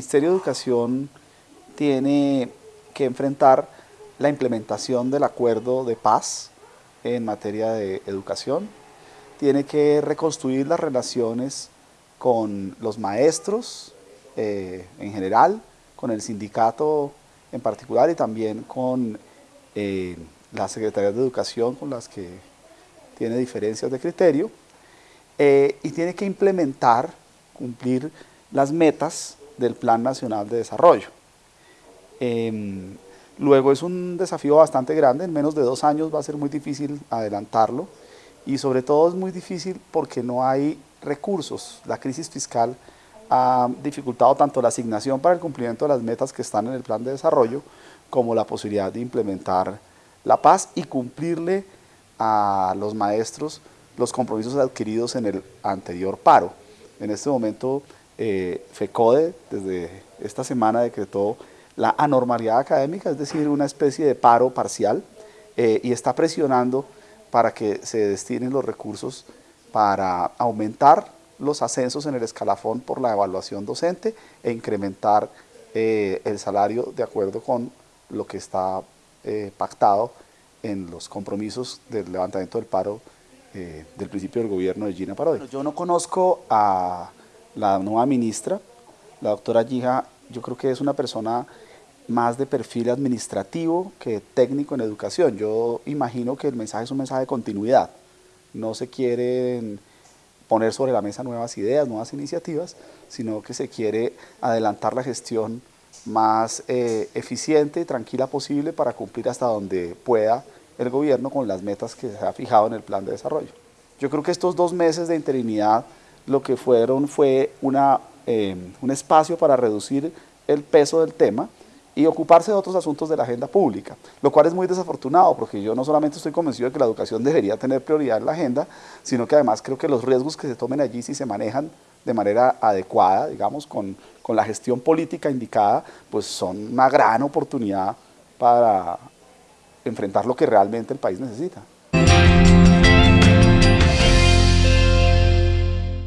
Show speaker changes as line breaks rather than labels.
Ministerio de Educación tiene que enfrentar la implementación del acuerdo de paz en materia de educación, tiene que reconstruir las relaciones con los maestros eh, en general, con el sindicato en particular y también con eh, las secretarías de educación con las que tiene diferencias de criterio eh, y tiene que implementar, cumplir las metas del Plan Nacional de Desarrollo. Em, luego es un desafío bastante grande, en menos de dos años va a ser muy difícil adelantarlo y sobre todo es muy difícil porque no hay recursos. La crisis fiscal ha dificultado tanto la asignación para el cumplimiento de las metas que están en el plan de desarrollo como la posibilidad de implementar la paz y cumplirle a los maestros los compromisos adquiridos en el anterior paro. En este momento eh, FECODE desde esta semana decretó la anormalidad académica, es decir, una especie de paro parcial eh, y está presionando para que se destinen los recursos para aumentar los ascensos en el escalafón por la evaluación docente e incrementar eh, el salario de acuerdo con lo que está pactado en los compromisos del levantamiento del paro del principio del gobierno de Gina Parodi. Yo no conozco a la nueva ministra, la doctora Gija, yo creo que es una persona más de perfil administrativo que técnico en educación. Yo imagino que el mensaje es un mensaje de continuidad. No se quieren poner sobre la mesa nuevas ideas, nuevas iniciativas, sino que se quiere adelantar la gestión más eh, eficiente y tranquila posible para cumplir hasta donde pueda el gobierno con las metas que se ha fijado en el plan de desarrollo. Yo creo que estos dos meses de interinidad lo que fueron fue una, eh, un espacio para reducir el peso del tema y ocuparse de otros asuntos de la agenda pública, lo cual es muy desafortunado porque yo no solamente estoy convencido de que la educación debería tener prioridad en la agenda, sino que además creo que los riesgos que se tomen allí si se manejan de manera adecuada, digamos, con, con la gestión política indicada, pues son una gran oportunidad para enfrentar lo que realmente el país necesita.